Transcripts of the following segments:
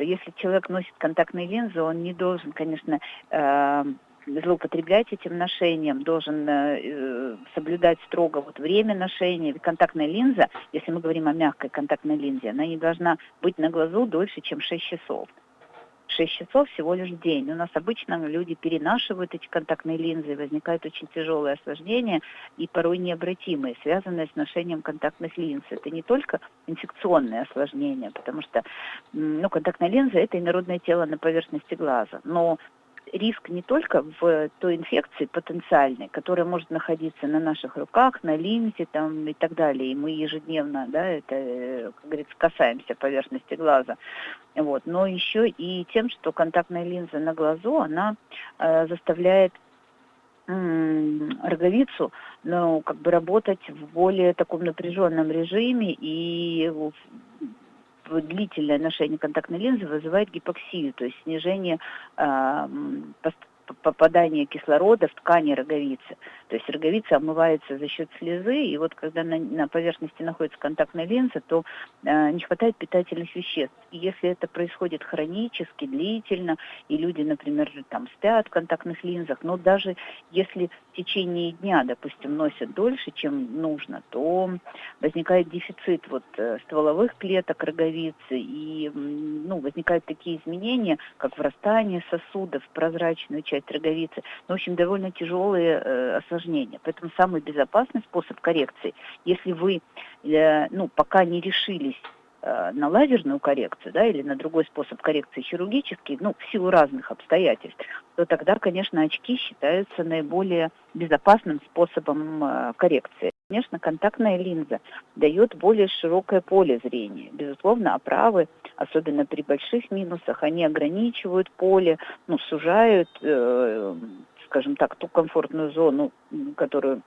что если человек носит контактные линзы, он не должен, конечно, э, злоупотреблять этим ношением, должен э, соблюдать строго вот время ношения. Контактная линза, если мы говорим о мягкой контактной линзе, она не должна быть на глазу дольше, чем 6 часов. 6 часов всего лишь в день. У нас обычно люди перенашивают эти контактные линзы, возникают очень тяжелые осложнения и порой необратимые, связанные с ношением контактных линз. Это не только инфекционные осложнения, потому что ну, контактная линза – это инородное тело на поверхности глаза, но риск не только в той инфекции потенциальной, которая может находиться на наших руках, на линзе там, и так далее. И мы ежедневно, да, это, как говорится, касаемся поверхности глаза. Вот. Но еще и тем, что контактная линза на глазу, она э, заставляет роговицу, ну, как бы работать в более таком напряженном режиме и длительное ношение контактной линзы вызывает гипоксию, то есть снижение э, попадания кислорода в ткани роговицы. То есть роговица омывается за счет слезы, и вот когда на, на поверхности находится контактная линза, то э, не хватает питательных веществ. И если это происходит хронически, длительно, и люди, например, там спят в контактных линзах, но даже если в течение дня, допустим, носят дольше, чем нужно, то возникает дефицит вот э, стволовых клеток роговицы, и ну, возникают такие изменения, как врастание сосудов в прозрачную часть роговицы. Ну, в общем, довольно тяжелые э, осложнения. Поэтому самый безопасный способ коррекции, если вы, э, ну, пока не решились э, на лазерную коррекцию, да, или на другой способ коррекции хирургический, ну, в силу разных обстоятельств, то тогда, конечно, очки считаются наиболее безопасным способом э, коррекции. Конечно, контактная линза дает более широкое поле зрения. Безусловно, оправы, особенно при больших минусах, они ограничивают поле, ну, сужают, э, скажем так, ту комфортную зону, которую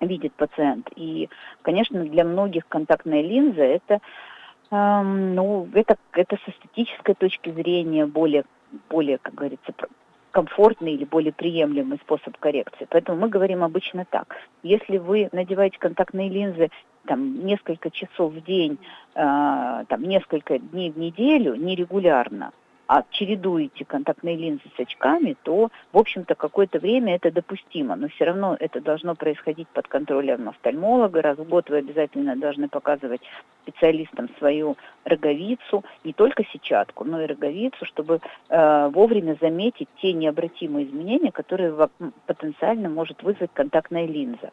видит пациент. И, конечно, для многих контактная линза это, э, ну, это, это с эстетической точки зрения более, более, как говорится, комфортный или более приемлемый способ коррекции. Поэтому мы говорим обычно так. Если вы надеваете контактные линзы там, несколько часов в день, э, там, несколько дней в неделю, нерегулярно, а чередуете контактные линзы с очками, то, в общем-то, какое-то время это допустимо. Но все равно это должно происходить под контролем офтальмолога. Раз в год вы обязательно должны показывать специалистам свою роговицу, не только сетчатку, но и роговицу, чтобы э, вовремя заметить те необратимые изменения, которые потенциально может вызвать контактная линза.